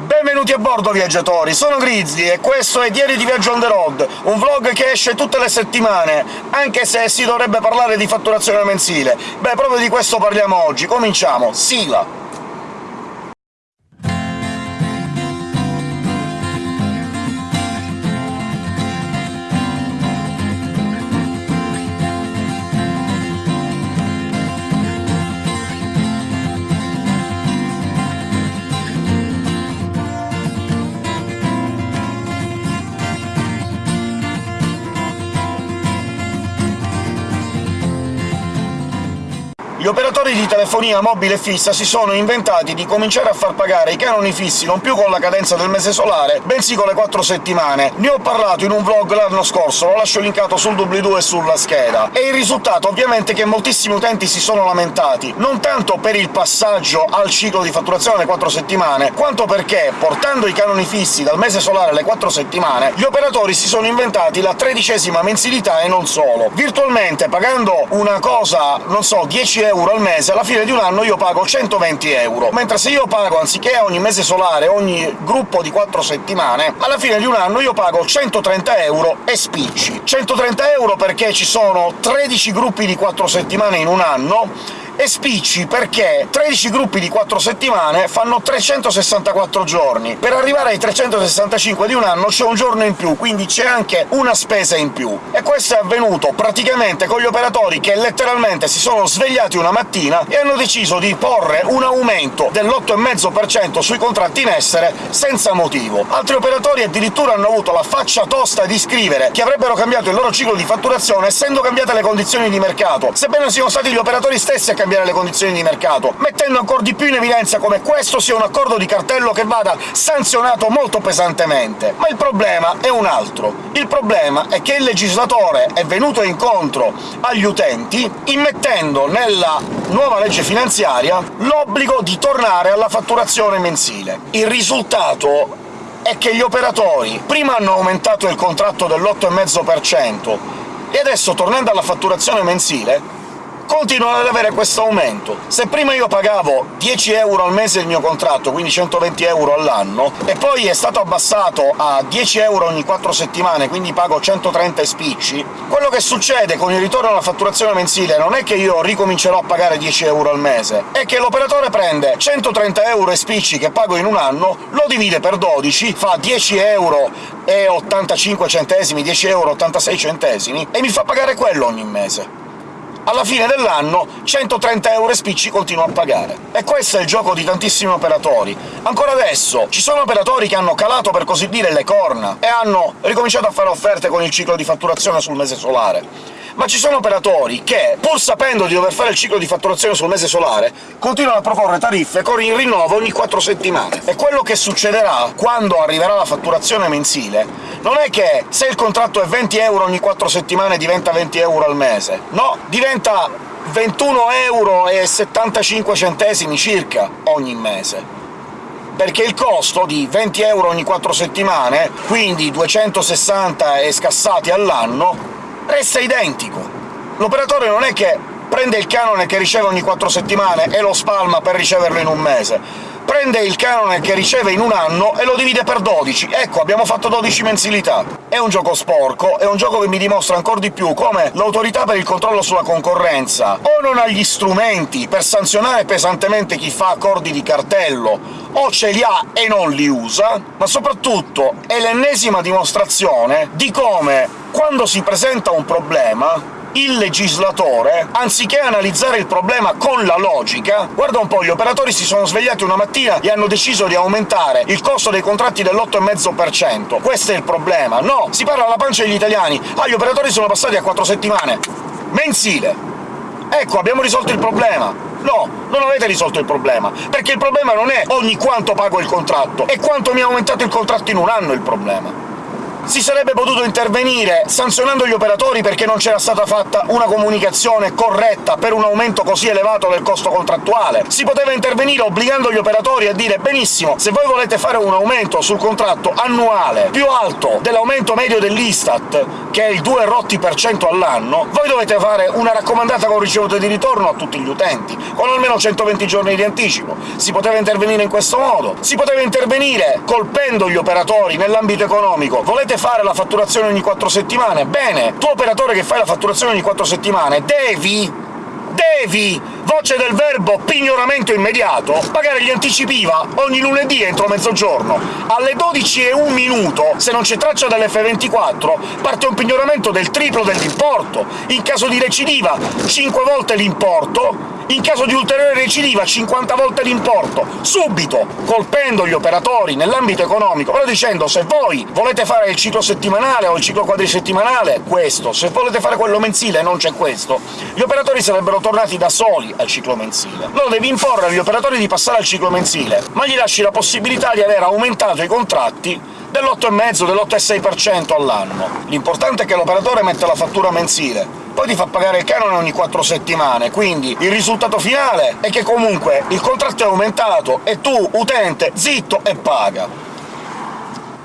Benvenuti a bordo, viaggiatori! Sono Grizzly e questo è Diario di Viaggio on the road, un vlog che esce tutte le settimane, anche se si dovrebbe parlare di fatturazione mensile. Beh, proprio di questo parliamo oggi. Cominciamo! Sigla! Operatori di telefonia mobile fissa si sono inventati di cominciare a far pagare i canoni fissi non più con la cadenza del mese solare, bensì con le quattro settimane. Ne ho parlato in un vlog l'anno scorso, lo lascio linkato sul doobly-doo e sulla scheda. E il risultato ovviamente è che moltissimi utenti si sono lamentati, non tanto per il passaggio al ciclo di fatturazione alle quattro settimane, quanto perché, portando i canoni fissi dal mese solare alle quattro settimane, gli operatori si sono inventati la tredicesima mensilità e non solo. Virtualmente, pagando una cosa, non so, 10 euro euro al mese, alla fine di un anno io pago 120 euro, mentre se io pago, anziché ogni mese solare, ogni gruppo di 4 settimane, alla fine di un anno io pago 130 euro e spicci. 130 euro perché ci sono 13 gruppi di 4 settimane in un anno, e spicci perché 13 gruppi di 4 settimane fanno 364 giorni. Per arrivare ai 365 di un anno c'è un giorno in più, quindi c'è anche una spesa in più. E questo è avvenuto praticamente con gli operatori che letteralmente si sono svegliati una mattina e hanno deciso di porre un aumento dell'8,5% sui contratti in essere senza motivo. Altri operatori addirittura hanno avuto la faccia tosta di scrivere che avrebbero cambiato il loro ciclo di fatturazione essendo cambiate le condizioni di mercato, sebbene siano stati gli operatori stessi a cambiare cambiare le condizioni di mercato, mettendo ancora di più in evidenza come questo sia un accordo di cartello che vada sanzionato molto pesantemente. Ma il problema è un altro. Il problema è che il legislatore è venuto incontro agli utenti immettendo nella nuova legge finanziaria l'obbligo di tornare alla fatturazione mensile. Il risultato è che gli operatori prima hanno aumentato il contratto dell'8,5% e adesso, tornando alla fatturazione mensile, continuano ad avere questo aumento. Se prima io pagavo 10 euro al mese il mio contratto, quindi 120 euro all'anno, e poi è stato abbassato a 10 euro ogni 4 settimane, quindi pago 130 spicci, quello che succede con il ritorno alla fatturazione mensile non è che io ricomincerò a pagare 10 euro al mese, è che l'operatore prende 130 euro e spicci che pago in un anno, lo divide per 12, fa 10 euro e 85 centesimi, 10 euro e 86 centesimi, e mi fa pagare quello ogni mese alla fine dell'anno 130 euro e spicci continuo a pagare. E questo è il gioco di tantissimi operatori. Ancora adesso ci sono operatori che hanno calato, per così dire, le corna e hanno ricominciato a fare offerte con il ciclo di fatturazione sul mese solare ma ci sono operatori che, pur sapendo di dover fare il ciclo di fatturazione sul mese solare, continuano a proporre tariffe con il rinnovo ogni 4 settimane. E quello che succederà quando arriverà la fatturazione mensile non è che se il contratto è 20 euro ogni 4 settimane diventa 20 euro al mese, no, diventa 21 euro 75 centesimi circa ogni mese perché il costo di 20 euro ogni 4 settimane, quindi 260 e scassati all'anno, resta identico. L'operatore non è che prende il canone che riceve ogni quattro settimane e lo spalma per riceverlo in un mese, prende il canone che riceve in un anno e lo divide per 12. Ecco, abbiamo fatto 12 mensilità. È un gioco sporco, è un gioco che mi dimostra ancora di più come l'Autorità per il controllo sulla concorrenza o non ha gli strumenti per sanzionare pesantemente chi fa accordi di cartello, o ce li ha e non li usa, ma soprattutto è l'ennesima dimostrazione di come, quando si presenta un problema, il legislatore, anziché analizzare il problema con la logica, guarda un po', gli operatori si sono svegliati una mattina e hanno deciso di aumentare il costo dei contratti dell'8,5%. Questo è il problema. No, si parla alla pancia degli italiani. Ah, gli operatori sono passati a quattro settimane. Mensile. Ecco, abbiamo risolto il problema. No, non avete risolto il problema, perché il problema non è ogni quanto pago il contratto, è quanto mi ha aumentato il contratto in un anno il problema. Si sarebbe potuto intervenire sanzionando gli operatori perché non c'era stata fatta una comunicazione corretta per un aumento così elevato del costo contrattuale. Si poteva intervenire obbligando gli operatori a dire «benissimo, se voi volete fare un aumento sul contratto annuale più alto dell'aumento medio dell'Istat, che è il 2 rotti per cento all'anno, voi dovete fare una raccomandata con ricevute di ritorno a tutti gli utenti, con almeno 120 giorni di anticipo. Si poteva intervenire in questo modo. Si poteva intervenire colpendo gli operatori nell'ambito economico. Volete fare la fatturazione ogni 4 settimane? Bene, tu operatore che fai la fatturazione ogni 4 settimane devi devi, voce del verbo pignoramento immediato, pagare gli anticipi IVA ogni lunedì entro mezzogiorno. Alle 12 e un minuto, se non c'è traccia dell'F24, parte un pignoramento del triplo dell'importo. In caso di recidiva 5 volte l'importo, in caso di ulteriore recidiva 50 volte l'importo, subito, colpendo gli operatori nell'ambito economico, però dicendo «se voi volete fare il ciclo settimanale o il ciclo quadrisettimanale, questo, se volete fare quello mensile non c'è questo», gli operatori sarebbero tornati da soli al ciclo mensile. Allora devi imporre agli operatori di passare al ciclo mensile, ma gli lasci la possibilità di aver aumentato i contratti dell'8,5, dell'8,6% all'anno. L'importante è che l'operatore metta la fattura mensile, poi ti fa pagare il canone ogni 4 settimane, quindi il risultato finale è che comunque il contratto è aumentato e tu, utente, zitto e paga.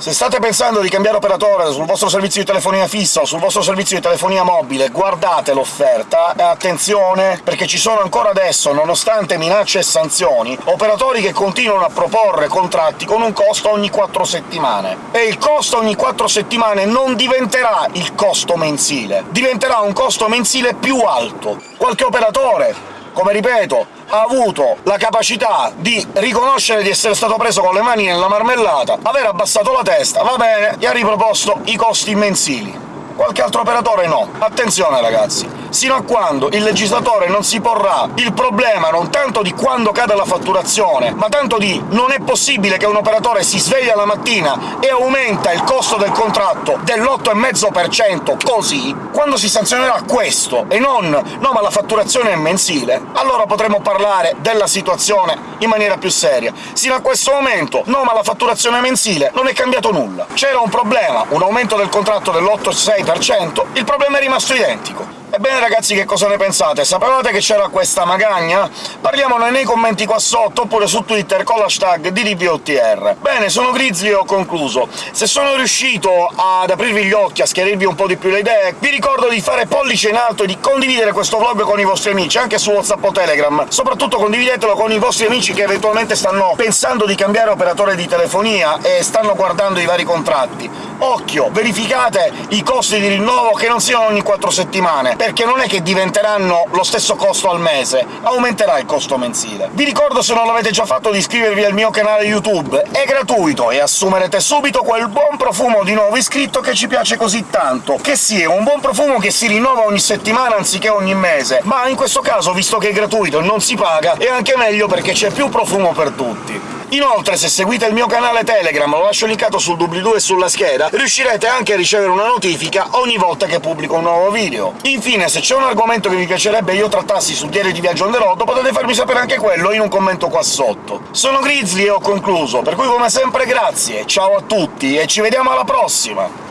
Se state pensando di cambiare operatore sul vostro servizio di telefonia fissa o sul vostro servizio di telefonia mobile, guardate l'offerta, e attenzione, perché ci sono ancora adesso, nonostante minacce e sanzioni, operatori che continuano a proporre contratti con un costo ogni 4 settimane. E il costo ogni 4 settimane non diventerà il costo mensile, diventerà un costo mensile più alto. Qualche operatore come ripeto, ha avuto la capacità di riconoscere di essere stato preso con le mani nella marmellata, aver abbassato la testa, va bene, e ha riproposto i costi mensili. Qualche altro operatore no. Attenzione, ragazzi! Sino a quando il legislatore non si porrà il problema non tanto di quando cade la fatturazione, ma tanto di non è possibile che un operatore si sveglia la mattina e aumenta il costo del contratto dell'8,5% così, quando si sanzionerà questo e non «no, ma la fatturazione è mensile», allora potremo parlare della situazione in maniera più seria. Sino a questo momento «no, ma la fatturazione mensile» non è cambiato nulla. C'era un problema, un aumento del contratto dell'8,6%, 6%, il problema è rimasto identico. Ebbene ragazzi, che cosa ne pensate? Sapevate che c'era questa magagna? Parliamone nei commenti qua sotto, oppure su Twitter con l'hashtag DDVOTR. Bene, sono Grizzly e ho concluso. Se sono riuscito ad aprirvi gli occhi, a schiarirvi un po' di più le idee, vi ricordo di fare pollice in alto e di condividere questo vlog con i vostri amici, anche su WhatsApp o Telegram. Soprattutto condividetelo con i vostri amici che eventualmente stanno pensando di cambiare operatore di telefonia e stanno guardando i vari contratti. Occhio, verificate i costi di rinnovo che non siano ogni 4 settimane, perché non è che diventeranno lo stesso costo al mese, aumenterà il costo mensile. Vi ricordo, se non l'avete già fatto, di iscrivervi al mio canale YouTube, è gratuito e assumerete subito quel buon profumo di nuovo iscritto che ci piace così tanto, che sia un buon profumo che si rinnova ogni settimana anziché ogni mese, ma in questo caso, visto che è gratuito e non si paga, è anche meglio perché c'è più profumo per tutti. Inoltre, se seguite il mio canale Telegram, lo lascio linkato sul doobly-doo e sulla scheda, riuscirete anche a ricevere una notifica ogni volta che pubblico un nuovo video. Infine, se c'è un argomento che vi piacerebbe io trattassi su Diario di Viaggio on the road, potete farmi sapere anche quello in un commento qua sotto. Sono Grizzly e ho concluso, per cui come sempre grazie, ciao a tutti e ci vediamo alla prossima!